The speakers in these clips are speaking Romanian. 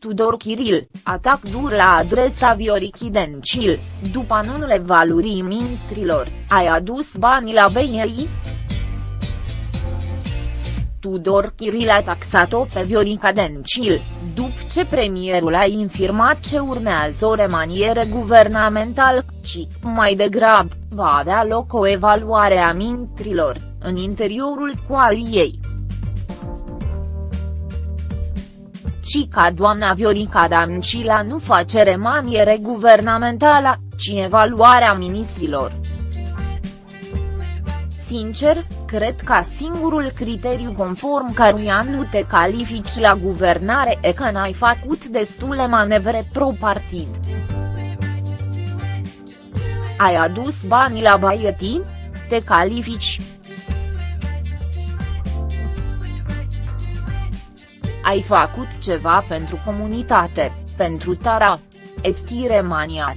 Tudor Chiril, atac dur la adresa Viorichi Dencil, după anunțul valurii mintrilor, ai adus banii la BNI? Tudor Chiril a taxat-o pe Viorica Dencil, după ce premierul a infirmat ce urmează o remaniere guvernamentală, ci, mai degrabă, va avea loc o evaluare a mintrilor, în interiorul coaliei. Ci ca doamna Viorica Dancila nu face remaniere guvernamentală, ci evaluarea ministrilor. Sincer, cred că singurul criteriu conform căruia nu te califici la guvernare e că n-ai făcut destule manevre pro-partid. Ai adus banii la Baieti? Te califici, ai făcut ceva pentru comunitate, pentru Tara. Estire maniat.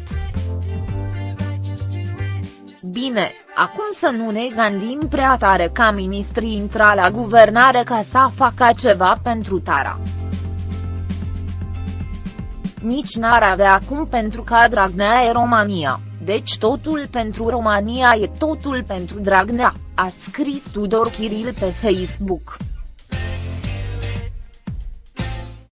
Bine, acum să nu ne gândim prea tare ca ministrii intra la guvernare ca să facă ceva pentru Tara. Nici n-ar avea acum pentru că Dragnea e România, deci totul pentru România e totul pentru Dragnea, a scris Tudor Chiril pe Facebook.